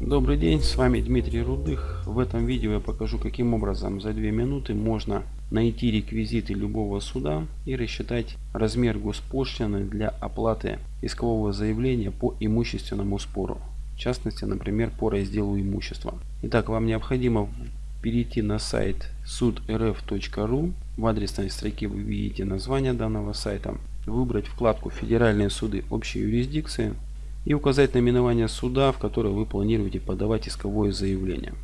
Добрый день, с вами Дмитрий Рудых. В этом видео я покажу, каким образом за 2 минуты можно найти реквизиты любого суда и рассчитать размер госпошлины для оплаты искового заявления по имущественному спору. В частности, например, по разделу имущества. Итак, вам необходимо перейти на сайт судрф.ру. В адресной строке вы видите название данного сайта. Выбрать вкладку «Федеральные суды общей юрисдикции» и указать наименование суда, в которое вы планируете подавать исковое заявление.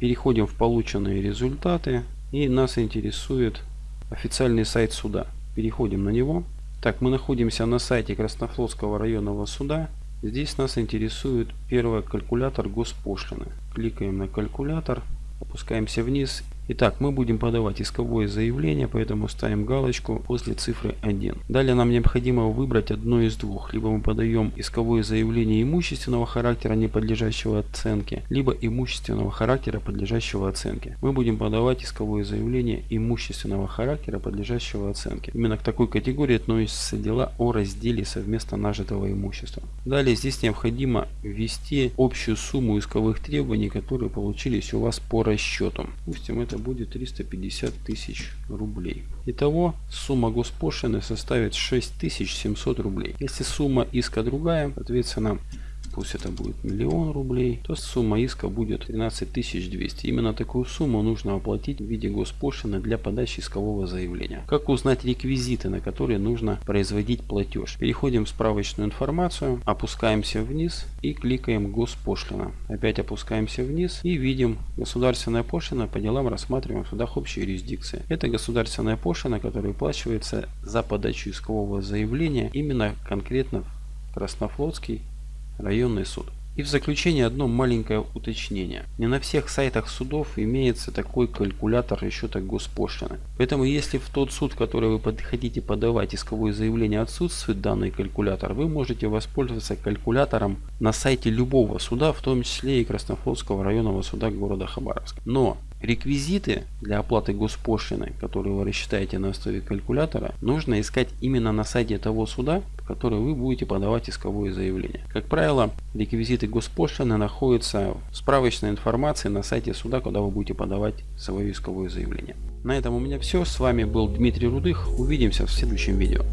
Переходим в полученные результаты и нас интересует официальный сайт суда. Переходим на него. Так, мы находимся на сайте Краснофлотского районного суда. Здесь нас интересует первый калькулятор госпошлины. Кликаем на калькулятор, опускаемся вниз Итак, мы будем подавать исковое заявление, поэтому ставим галочку после цифры 1. Далее нам необходимо выбрать одно из двух. Либо мы подаем исковое заявление имущественного характера, не подлежащего оценке, либо имущественного характера, подлежащего оценке. Мы будем подавать исковое заявление имущественного характера, подлежащего оценке. Именно к такой категории относятся дела о разделе совместно нажитого имущества. Далее здесь необходимо ввести общую сумму исковых требований, которые получились у вас по расчету. Допустим, это это будет 350 тысяч рублей. Итого сумма госпошлины составит 6700 рублей. Если сумма иска другая, соответственно пусть это будет миллион рублей, то сумма иска будет 13200. Именно такую сумму нужно оплатить в виде госпошлины для подачи искового заявления. Как узнать реквизиты, на которые нужно производить платеж? Переходим в справочную информацию, опускаемся вниз и кликаем госпошлина. Опять опускаемся вниз и видим государственная пошлина по делам рассматриваем в судах общей юрисдикции. Это государственная пошлина, которая выплачивается за подачу искового заявления именно конкретно в Краснофлотский районный суд. И в заключение одно маленькое уточнение. Не на всех сайтах судов имеется такой калькулятор расчета госпошлины. Поэтому если в тот суд, который вы хотите подавать исковое заявление отсутствует данный калькулятор, вы можете воспользоваться калькулятором на сайте любого суда, в том числе и Краснофлотского районного суда города Хабаровск. Но Реквизиты для оплаты госпошлины, которые вы рассчитаете на основе калькулятора, нужно искать именно на сайте того суда, в который вы будете подавать исковое заявление. Как правило, реквизиты госпошлины находятся в справочной информации на сайте суда, куда вы будете подавать свое исковое заявление. На этом у меня все. С вами был Дмитрий Рудых. Увидимся в следующем видео.